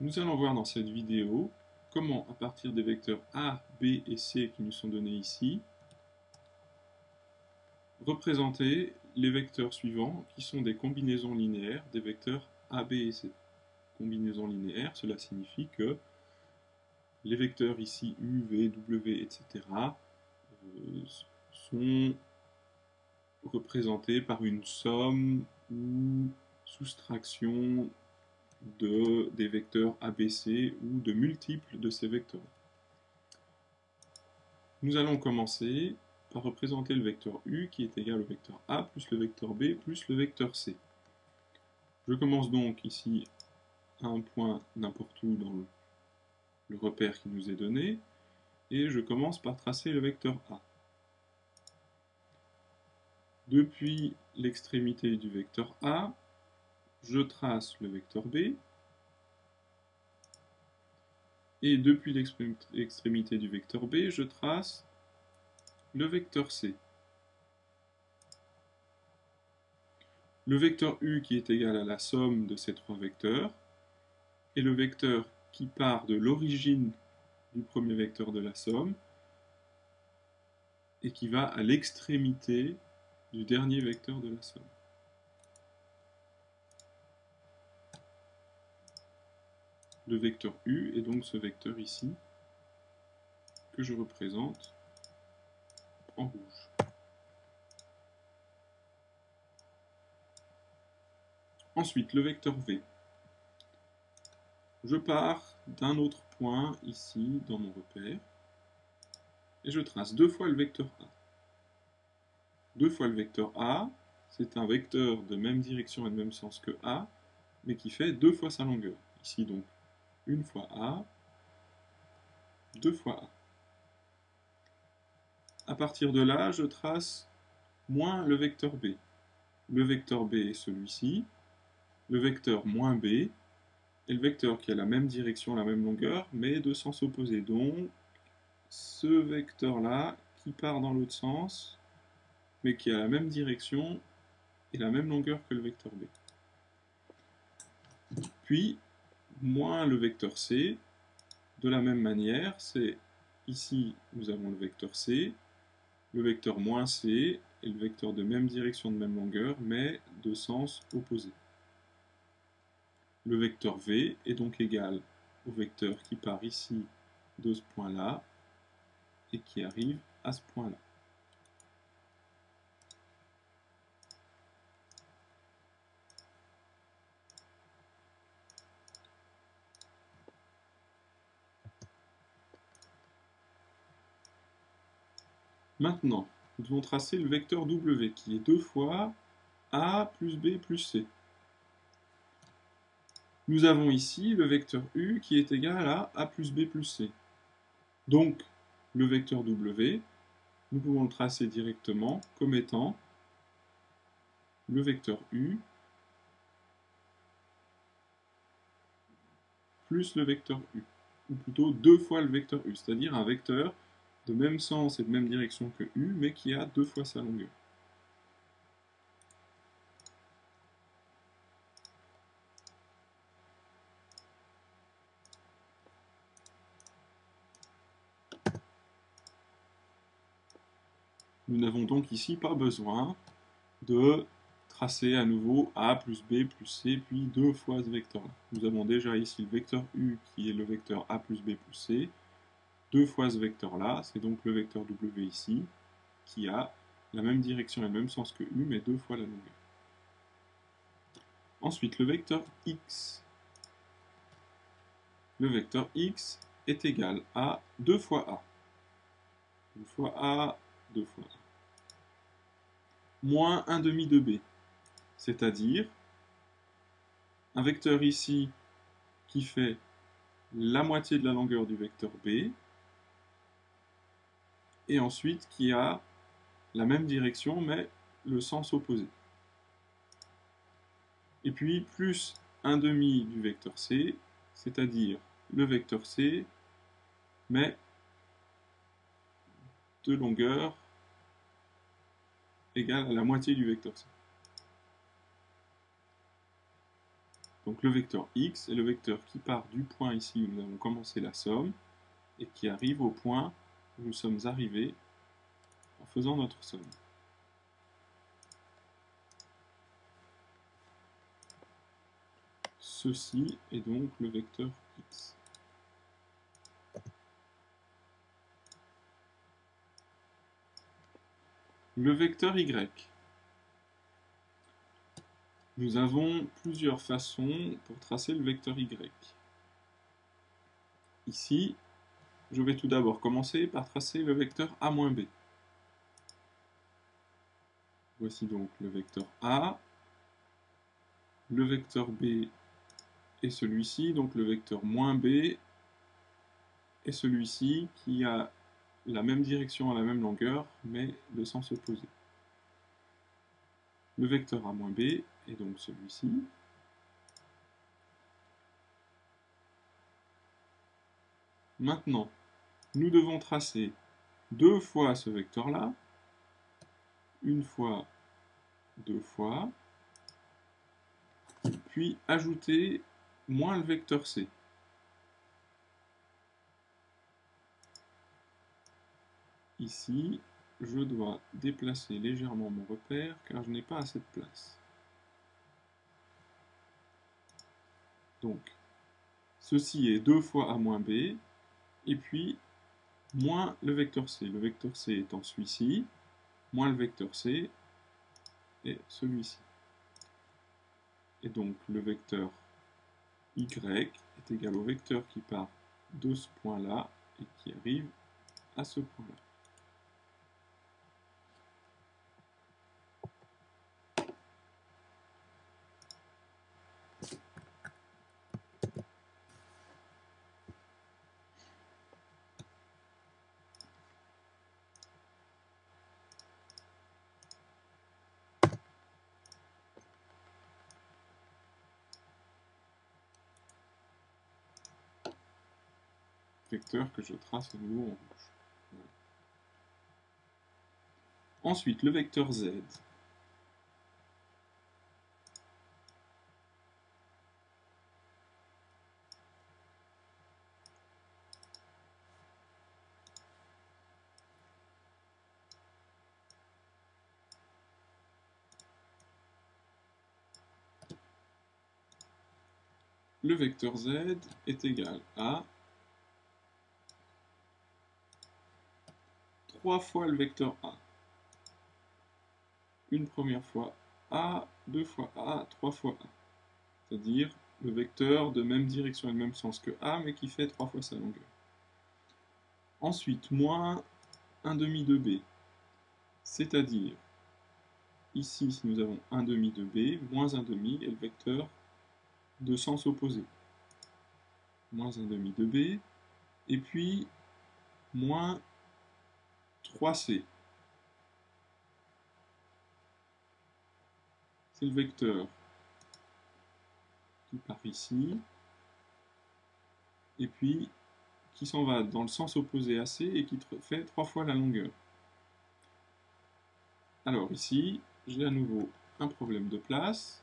Nous allons voir dans cette vidéo comment, à partir des vecteurs A, B et C qui nous sont donnés ici, représenter les vecteurs suivants qui sont des combinaisons linéaires des vecteurs A, B et C. Combinaisons linéaires, cela signifie que les vecteurs ici U, V, W, etc. Euh, sont représentés par une somme ou soustraction de, des vecteurs ABC ou de multiples de ces vecteurs. Nous allons commencer par représenter le vecteur U qui est égal au vecteur A plus le vecteur B plus le vecteur C. Je commence donc ici à un point n'importe où dans le, le repère qui nous est donné et je commence par tracer le vecteur A. Depuis l'extrémité du vecteur A, je trace le vecteur B, et depuis l'extrémité du vecteur B, je trace le vecteur C. Le vecteur U qui est égal à la somme de ces trois vecteurs, et le vecteur qui part de l'origine du premier vecteur de la somme, et qui va à l'extrémité du dernier vecteur de la somme. Le vecteur U est donc ce vecteur ici que je représente en rouge. Ensuite, le vecteur V. Je pars d'un autre point ici dans mon repère et je trace deux fois le vecteur A. Deux fois le vecteur A, c'est un vecteur de même direction et de même sens que A, mais qui fait deux fois sa longueur. Ici donc une fois A, deux fois A. À partir de là, je trace moins le vecteur B. Le vecteur B est celui-ci, le vecteur moins B, et le vecteur qui a la même direction, la même longueur, mais de sens opposé. Donc, ce vecteur-là, qui part dans l'autre sens, mais qui a la même direction et la même longueur que le vecteur B. Puis, moins le vecteur C. De la même manière, c'est ici, nous avons le vecteur C, le vecteur moins C, et le vecteur de même direction, de même longueur, mais de sens opposé. Le vecteur V est donc égal au vecteur qui part ici de ce point-là et qui arrive à ce point-là. Maintenant, nous devons tracer le vecteur W, qui est deux fois A plus B plus C. Nous avons ici le vecteur U qui est égal à A plus B plus C. Donc, le vecteur W, nous pouvons le tracer directement comme étant le vecteur U plus le vecteur U, ou plutôt deux fois le vecteur U, c'est-à-dire un vecteur de même sens et de même direction que U, mais qui a deux fois sa longueur. Nous n'avons donc ici pas besoin de tracer à nouveau A plus B plus C, puis deux fois ce vecteur-là. Nous avons déjà ici le vecteur U qui est le vecteur A plus B plus C, deux fois ce vecteur-là, c'est donc le vecteur W ici, qui a la même direction et le même sens que U, mais deux fois la longueur. Ensuite, le vecteur X. Le vecteur X est égal à 2 fois A. 2 fois A, 2 fois A. Moins 1 demi de B. C'est-à-dire un vecteur ici qui fait la moitié de la longueur du vecteur B, et ensuite qui a la même direction mais le sens opposé. Et puis plus un demi du vecteur C, c'est-à-dire le vecteur C, mais de longueur égale à la moitié du vecteur C. Donc le vecteur x est le vecteur qui part du point ici où nous avons commencé la somme et qui arrive au point nous sommes arrivés en faisant notre somme. Ceci est donc le vecteur x. Le vecteur y. Nous avons plusieurs façons pour tracer le vecteur y. Ici, je vais tout d'abord commencer par tracer le vecteur a-b. Voici donc le vecteur a. Le vecteur b est celui-ci, donc le vecteur moins b est celui-ci qui a la même direction à la même longueur, mais de sens opposé. Le vecteur A B est donc celui-ci. Maintenant, nous devons tracer deux fois ce vecteur-là, une fois, deux fois, puis ajouter moins le vecteur C. Ici, je dois déplacer légèrement mon repère car je n'ai pas assez de place. Donc, ceci est 2 fois A moins B, et puis moins le vecteur C. Le vecteur C étant celui-ci, moins le vecteur C est celui-ci. Et donc le vecteur Y est égal au vecteur qui part de ce point-là et qui arrive à ce point-là. Vecteur que je trace à nouveau en rouge. Ensuite, le vecteur z. Le vecteur z est égal à trois fois le vecteur A. Une première fois A, deux fois A, trois fois A. C'est-à-dire le vecteur de même direction et de même sens que A, mais qui fait trois fois sa longueur. Ensuite, moins 1 demi de B. C'est-à-dire, ici, si nous avons 1 demi de B, moins 1 demi est le vecteur de sens opposé. Moins 1 demi de B, et puis moins 3c. C'est le vecteur qui part ici, et puis qui s'en va dans le sens opposé à c et qui fait trois fois la longueur. Alors ici, j'ai à nouveau un problème de place.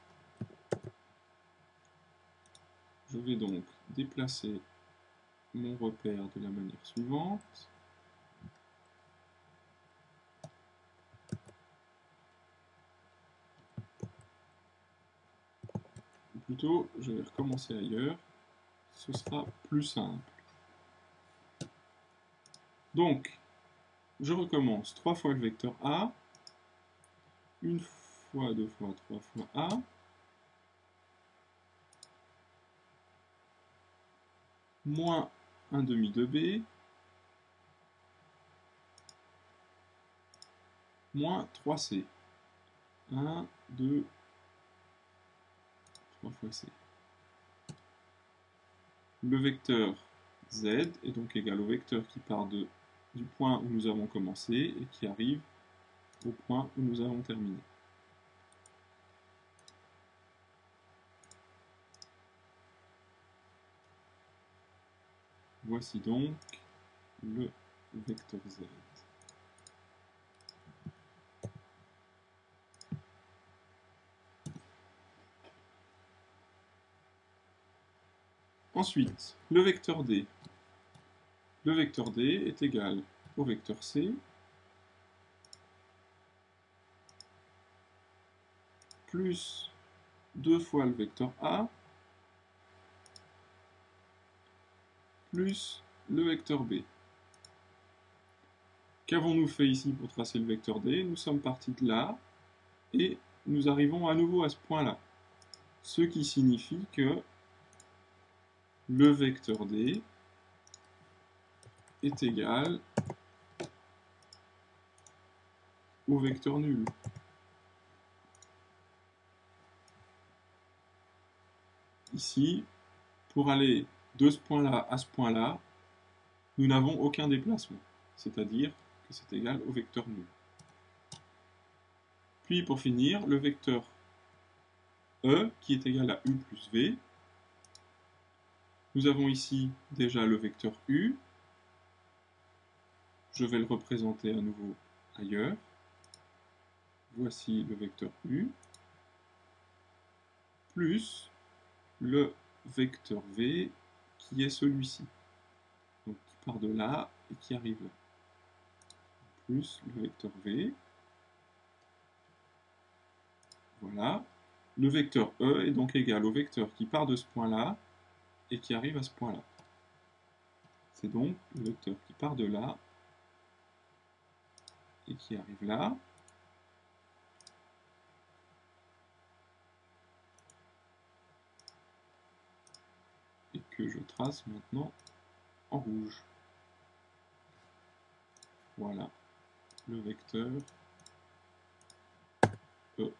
Je vais donc déplacer mon repère de la manière suivante. Plutôt, je vais recommencer ailleurs. Ce sera plus simple. Donc, je recommence 3 fois le vecteur A, une fois, deux fois, trois fois A, moins 1 demi de B, moins 3C. 1, 2, Le vecteur z est donc égal au vecteur qui part du point où nous avons commencé et qui arrive au point où nous avons terminé. Voici donc le vecteur z. Ensuite, le vecteur D. Le vecteur D est égal au vecteur C plus 2 fois le vecteur A plus le vecteur B. Qu'avons-nous fait ici pour tracer le vecteur D? Nous sommes partis de là et nous arrivons à nouveau à ce point-là. Ce qui signifie que le vecteur D est égal au vecteur nul. Ici, pour aller de ce point-là à ce point-là, nous n'avons aucun déplacement, c'est-à-dire que c'est égal au vecteur nul. Puis pour finir, le vecteur E qui est égal à U plus V. Nous avons ici déjà le vecteur U. Je vais le représenter à nouveau ailleurs. Voici le vecteur U plus le vecteur V qui est celui-ci. Donc qui part de là et qui arrive là. Plus le vecteur V. Voilà. Le vecteur E est donc égal au vecteur qui part de ce point-là et qui arrive à ce point-là. C'est donc le vecteur qui part de là et qui arrive là. Et que je trace maintenant en rouge. Voilà le vecteur E.